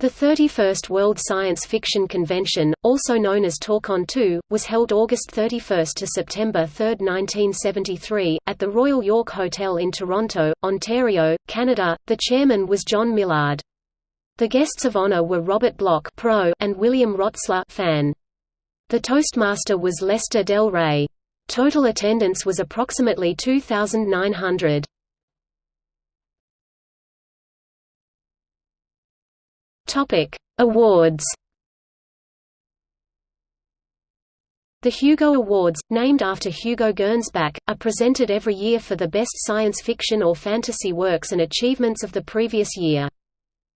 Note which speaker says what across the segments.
Speaker 1: The 31st World Science Fiction Convention, also known as TorCon 2, was held August 31 to September 3, 1973, at the Royal York Hotel in Toronto, Ontario, Canada. The chairman was John Millard. The guests of honor were Robert Bloch Pro and William Rotsler Fan. The Toastmaster was Lester Del Rey. Total attendance was approximately 2,900. Topic: Awards. The Hugo Awards, named after Hugo Gernsback, are presented every year for the best science fiction or fantasy works and achievements of the previous year.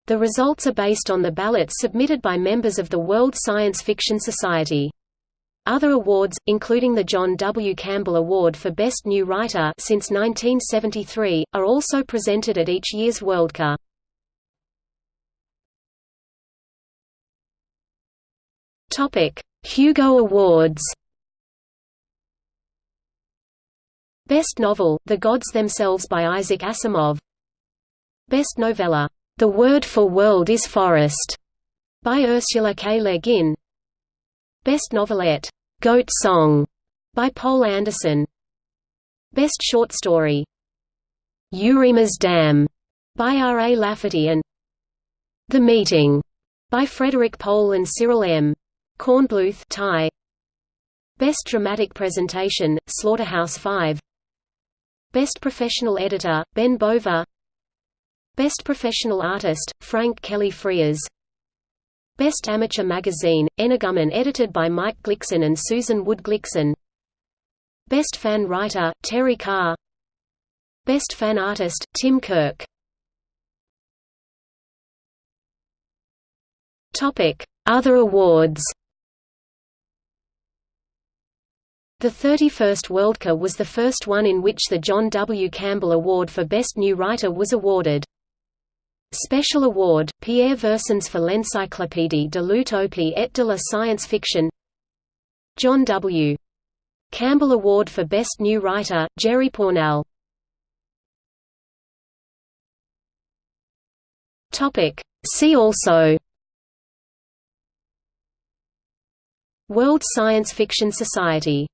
Speaker 1: The results are based on the ballots submitted by members of the World Science Fiction Society. Other awards, including the John W. Campbell Award for Best New Writer since 1973, are also presented at each year's Worldcon. Topic: Hugo Awards. Best Novel: The Gods Themselves by Isaac Asimov. Best Novella: The Word for World is Forest by Ursula K. Le Guin. Best Novelette: Goat Song by Poul Anderson. Best Short Story: Eurema's Dam by R. A. Lafferty and The Meeting by Frederik Pohl and Cyril M. Kornbluth tie. Best Dramatic Presentation, Slaughterhouse-Five Best Professional Editor, Ben Bova Best Professional Artist, Frank Kelly Freas Best Amateur Magazine, Energumen edited by Mike Glicksohn and Susan Wood Glicksohn. Best Fan Writer, Terry Carr. Best Fan Artist, Tim Kirk. Other awards The 31st Worldcon was the first one in which the John W. Campbell Award for Best New Writer was awarded. Special Award, Pierre Versins for l'Encyclopédie de l'Utopie et de la Science Fiction John W. Campbell Award for Best New Writer, Jerry Pournelle See also World Science Fiction Society